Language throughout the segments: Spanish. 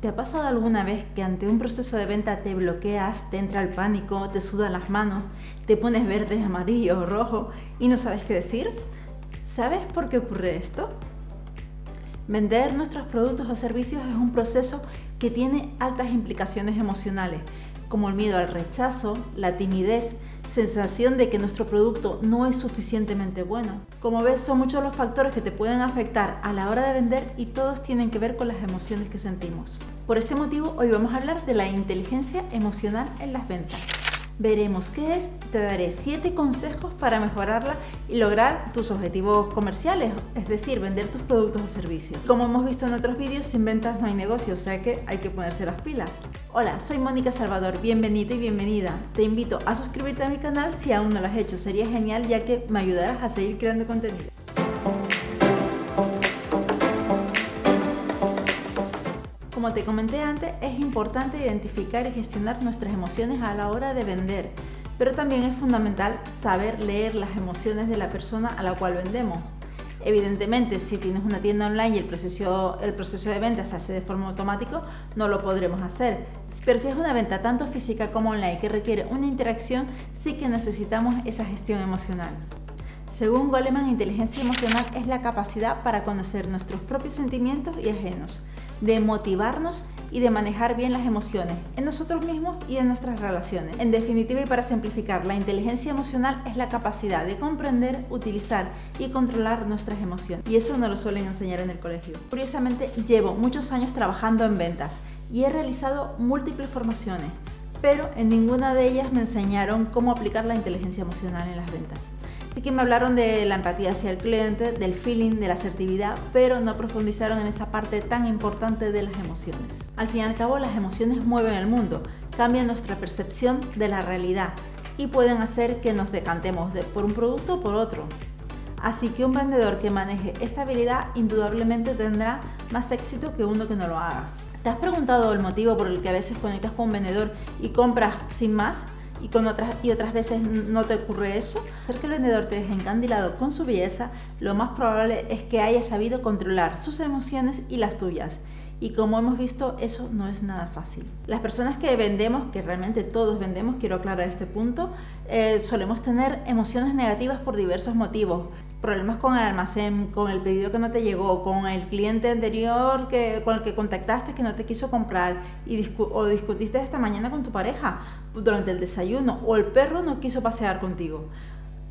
¿Te ha pasado alguna vez que ante un proceso de venta te bloqueas, te entra el pánico, te sudan las manos, te pones verde, amarillo o rojo y no sabes qué decir? ¿Sabes por qué ocurre esto? Vender nuestros productos o servicios es un proceso que tiene altas implicaciones emocionales, como el miedo al rechazo, la timidez, sensación de que nuestro producto no es suficientemente bueno. Como ves, son muchos los factores que te pueden afectar a la hora de vender y todos tienen que ver con las emociones que sentimos. Por este motivo, hoy vamos a hablar de la inteligencia emocional en las ventas veremos qué es, te daré 7 consejos para mejorarla y lograr tus objetivos comerciales, es decir, vender tus productos o servicios. Como hemos visto en otros vídeos, sin ventas no hay negocio, o sea que hay que ponerse las pilas. Hola, soy Mónica Salvador, bienvenida y bienvenida. Te invito a suscribirte a mi canal si aún no lo has hecho, sería genial ya que me ayudarás a seguir creando contenido. Como te comenté antes, es importante identificar y gestionar nuestras emociones a la hora de vender, pero también es fundamental saber leer las emociones de la persona a la cual vendemos. Evidentemente, si tienes una tienda online y el proceso, de venta se hace de forma automática, no lo podremos hacer. Pero si es una venta tanto física como online que requiere una interacción, sí que necesitamos esa gestión emocional. Según Goleman, inteligencia emocional es la capacidad para conocer nuestros propios sentimientos y ajenos de motivarnos y de manejar bien las emociones en nosotros mismos y en nuestras relaciones. En definitiva y para simplificar, la inteligencia emocional es la capacidad de comprender, utilizar y controlar nuestras emociones. Y eso no lo suelen enseñar en el colegio. Curiosamente, llevo muchos años trabajando en ventas y he realizado múltiples formaciones, pero en ninguna de ellas me enseñaron cómo aplicar la inteligencia emocional en las ventas. Así que me hablaron de la empatía hacia el cliente, del feeling, de la asertividad, pero no profundizaron en esa parte tan importante de las emociones. Al fin y al cabo, las emociones mueven el mundo, cambian nuestra percepción de la realidad y pueden hacer que nos decantemos por un producto o por otro. Así que un vendedor que maneje esta habilidad indudablemente tendrá más éxito que uno que no lo haga. ¿Te has preguntado el motivo por el que a veces conectas con un vendedor y compras sin más? Y, con otras, y otras veces no te ocurre eso, hacer que el vendedor te deje encandilado con su belleza, lo más probable es que haya sabido controlar sus emociones y las tuyas. Y como hemos visto, eso no es nada fácil. Las personas que vendemos, que realmente todos vendemos, quiero aclarar este punto, eh, solemos tener emociones negativas por diversos motivos. Problemas con el almacén, con el pedido que no te llegó, con el cliente anterior que, con el que contactaste que no te quiso comprar y o discutiste esta mañana con tu pareja durante el desayuno o el perro no quiso pasear contigo.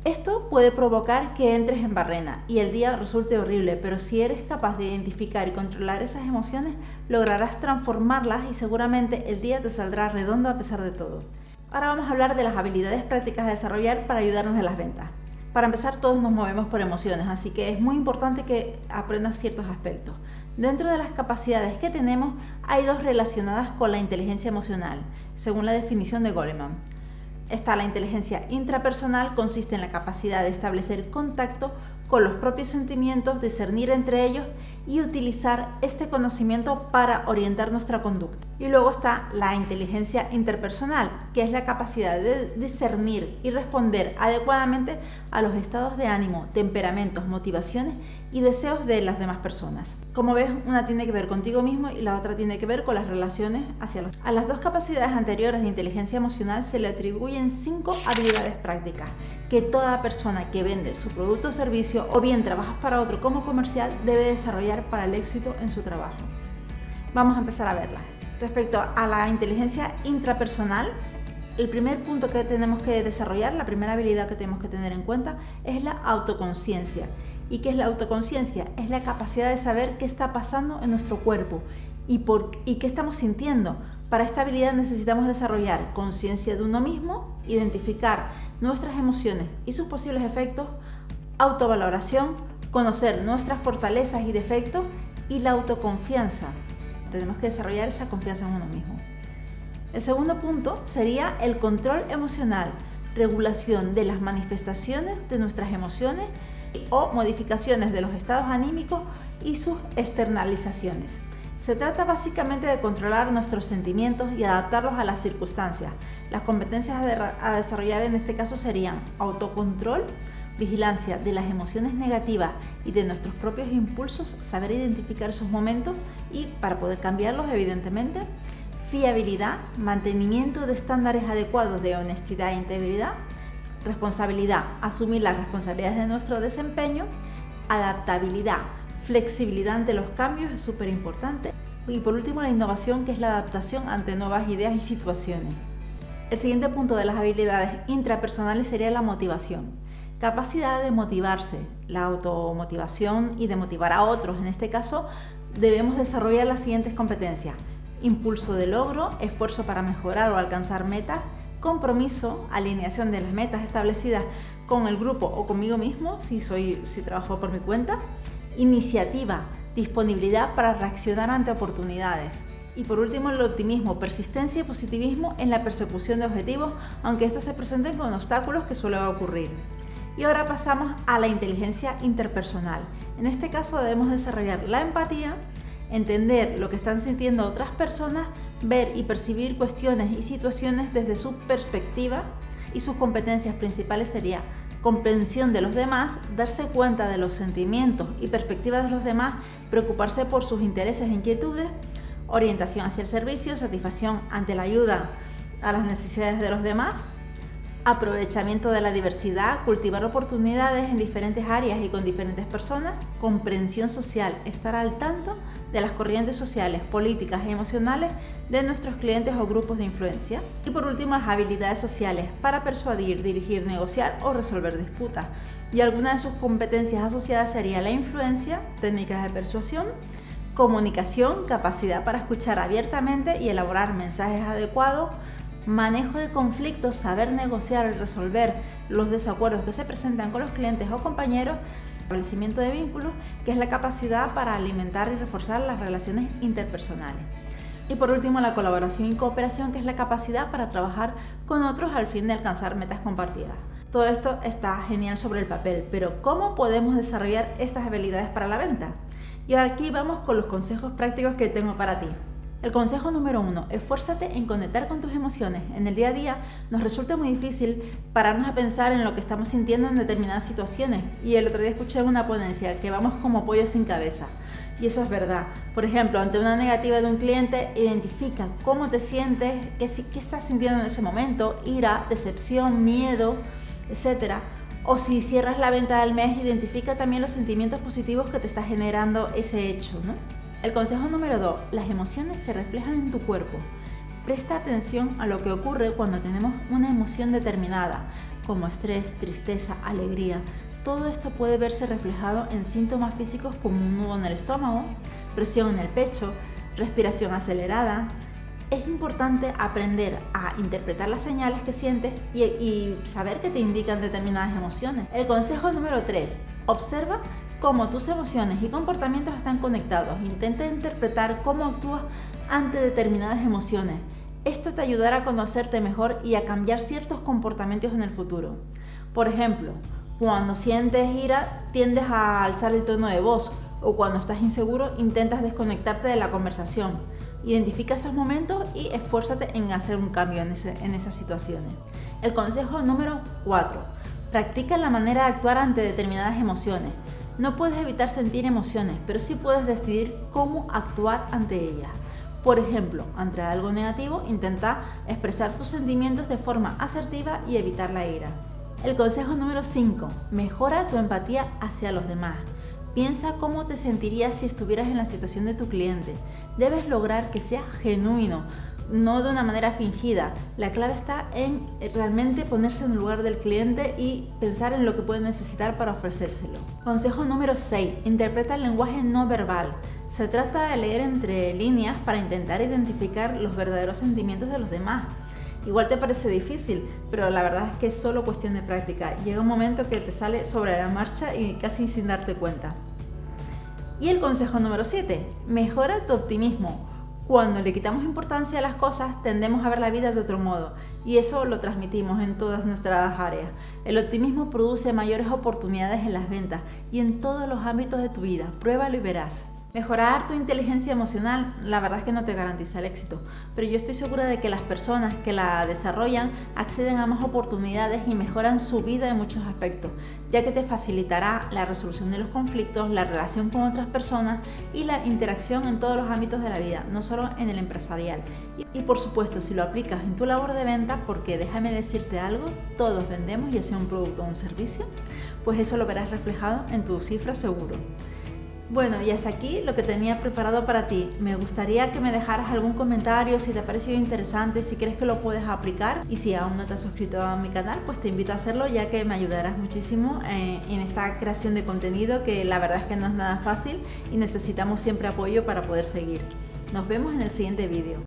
Esto puede provocar que entres en barrena y el día resulte horrible, pero si eres capaz de identificar y controlar esas emociones, lograrás transformarlas y seguramente el día te saldrá redondo a pesar de todo. Ahora vamos a hablar de las habilidades prácticas a desarrollar para ayudarnos en las ventas. Para empezar, todos nos movemos por emociones, así que es muy importante que aprendas ciertos aspectos. Dentro de las capacidades que tenemos, hay dos relacionadas con la inteligencia emocional, según la definición de Goleman. Está la inteligencia intrapersonal, consiste en la capacidad de establecer contacto con los propios sentimientos, discernir entre ellos y utilizar este conocimiento para orientar nuestra conducta. Y luego está la inteligencia interpersonal, que es la capacidad de discernir y responder adecuadamente a los estados de ánimo, temperamentos, motivaciones y deseos de las demás personas. Como ves, una tiene que ver contigo mismo y la otra tiene que ver con las relaciones hacia los A las dos capacidades anteriores de inteligencia emocional se le atribuyen cinco habilidades prácticas que toda persona que vende su producto o servicio o bien trabaja para otro como comercial debe desarrollar para el éxito en su trabajo. Vamos a empezar a verlas. Respecto a la inteligencia intrapersonal, el primer punto que tenemos que desarrollar, la primera habilidad que tenemos que tener en cuenta es la autoconciencia. ¿Y qué es la autoconciencia? Es la capacidad de saber qué está pasando en nuestro cuerpo y, por, y qué estamos sintiendo. Para esta habilidad necesitamos desarrollar conciencia de uno mismo, identificar nuestras emociones y sus posibles efectos, autovaloración, conocer nuestras fortalezas y defectos y la autoconfianza. Tenemos que desarrollar esa confianza en uno mismo. El segundo punto sería el control emocional, regulación de las manifestaciones de nuestras emociones o modificaciones de los estados anímicos y sus externalizaciones. Se trata básicamente de controlar nuestros sentimientos y adaptarlos a las circunstancias. Las competencias a desarrollar en este caso serían autocontrol, vigilancia de las emociones negativas y de nuestros propios impulsos, saber identificar esos momentos y para poder cambiarlos, evidentemente, fiabilidad, mantenimiento de estándares adecuados de honestidad e integridad, responsabilidad, asumir las responsabilidades de nuestro desempeño, adaptabilidad, flexibilidad ante los cambios es súper importante. Y por último, la innovación, que es la adaptación ante nuevas ideas y situaciones. El siguiente punto de las habilidades intrapersonales sería la motivación. Capacidad de motivarse, la automotivación y de motivar a otros. En este caso, debemos desarrollar las siguientes competencias. Impulso de logro, esfuerzo para mejorar o alcanzar metas, compromiso, alineación de las metas establecidas con el grupo o conmigo mismo, si, trabajo por mi cuenta, iniciativa, disponibilidad para reaccionar ante oportunidades. Y por último, el optimismo, persistencia y positivismo en la persecución de objetivos, aunque estos se presenten con obstáculos que suelen ocurrir. Y ahora pasamos a la inteligencia interpersonal. En este caso debemos desarrollar la empatía, entender lo que están sintiendo otras personas, ver y percibir cuestiones y situaciones desde su perspectiva y sus competencias principales sería comprensión de los demás, darse cuenta de los sentimientos y perspectivas de los demás, preocuparse por sus intereses e inquietudes, orientación hacia el servicio, satisfacción ante la ayuda a las necesidades de los demás, aprovechamiento de la diversidad, cultivar oportunidades en diferentes áreas y con diferentes personas, comprensión social, estar al tanto de las corrientes sociales, políticas y emocionales de nuestros clientes o grupos de influencia. Y por último, las habilidades sociales para persuadir, dirigir, negociar o resolver disputas. Y alguna de sus competencias asociadas sería la influencia, técnicas de persuasión, comunicación, capacidad para escuchar abiertamente y elaborar mensajes adecuados, manejo de conflictos, saber negociar y resolver los desacuerdos que se presentan con los clientes o compañeros, establecimiento de vínculos, que es la capacidad para alimentar y reforzar las relaciones interpersonales. Y por último, la colaboración y cooperación, que es la capacidad para trabajar con otros al fin de alcanzar metas compartidas. Todo esto está genial sobre el papel, pero ¿cómo podemos desarrollar estas habilidades para la venta? Y aquí vamos con los consejos prácticos que tengo para ti. El consejo número uno, esfuérzate en conectar con tus emociones. En el día a día nos resulta muy difícil pararnos a pensar en lo que estamos sintiendo en determinadas situaciones. Y el otro día escuché una ponencia que vamos como pollo sin cabeza. Y eso es verdad. Por ejemplo, ante una negativa de un cliente, identifica cómo te sientes, qué, qué estás sintiendo en ese momento, ira, decepción, miedo, etc. O si cierras la venta del mes, identifica también los sentimientos positivos que te está generando ese hecho. ¿no? El consejo número 2. Las emociones se reflejan en tu cuerpo. Presta atención a lo que ocurre cuando tenemos una emoción determinada, como estrés, tristeza, alegría. Todo esto puede verse reflejado en síntomas físicos como un nudo en el estómago, presión en el pecho, respiración acelerada. Es importante aprender a interpretar las señales que sientes y, saber que te indican determinadas emociones. El consejo número 3. Observa cómo tus emociones y comportamientos están conectados. Intenta interpretar cómo actúas ante determinadas emociones. Esto te ayudará a conocerte mejor y a cambiar ciertos comportamientos en el futuro. Por ejemplo, cuando sientes ira tiendes a alzar el tono de voz o cuando estás inseguro intentas desconectarte de la conversación. Identifica esos momentos y esfuérzate en hacer un cambio en, en esas situaciones. El consejo número 4. Practica la manera de actuar ante determinadas emociones. No puedes evitar sentir emociones, pero sí puedes decidir cómo actuar ante ellas. Por ejemplo, ante algo negativo, intenta expresar tus sentimientos de forma asertiva y evitar la ira. El consejo número 5. Mejora tu empatía hacia los demás. Piensa cómo te sentirías si estuvieras en la situación de tu cliente. Debes lograr que sea genuino, no de una manera fingida. La clave está en realmente ponerse en el lugar del cliente y pensar en lo que puede necesitar para ofrecérselo. Consejo número 6. Interpreta el lenguaje no verbal. Se trata de leer entre líneas para intentar identificar los verdaderos sentimientos de los demás. Igual te parece difícil, pero la verdad es que es solo cuestión de práctica. Llega un momento que te sale sobre la marcha y casi sin darte cuenta. Y el consejo número 7. Mejora tu optimismo. Cuando le quitamos importancia a las cosas, tendemos a ver la vida de otro modo y eso lo transmitimos en todas nuestras áreas. El optimismo produce mayores oportunidades en las ventas y en todos los ámbitos de tu vida. Pruébalo y verás. Mejorar tu inteligencia emocional, la verdad es que no te garantiza el éxito, pero yo estoy segura de que las personas que la desarrollan acceden a más oportunidades y mejoran su vida en muchos aspectos, ya que te facilitará la resolución de los conflictos, la relación con otras personas y la interacción en todos los ámbitos de la vida, no solo en el empresarial. Y, por supuesto, si lo aplicas en tu labor de venta, porque déjame decirte algo, todos vendemos ya sea un producto o un servicio, pues eso lo verás reflejado en tu cifra seguro. Bueno, y hasta aquí lo que tenía preparado para ti. Me gustaría que me dejaras algún comentario si te ha parecido interesante, si crees que lo puedes aplicar y si aún no te has suscrito a mi canal, pues te invito a hacerlo ya que me ayudarás muchísimo eh, en esta creación de contenido que la verdad es que no es nada fácil y necesitamos siempre apoyo para poder seguir. Nos vemos en el siguiente vídeo.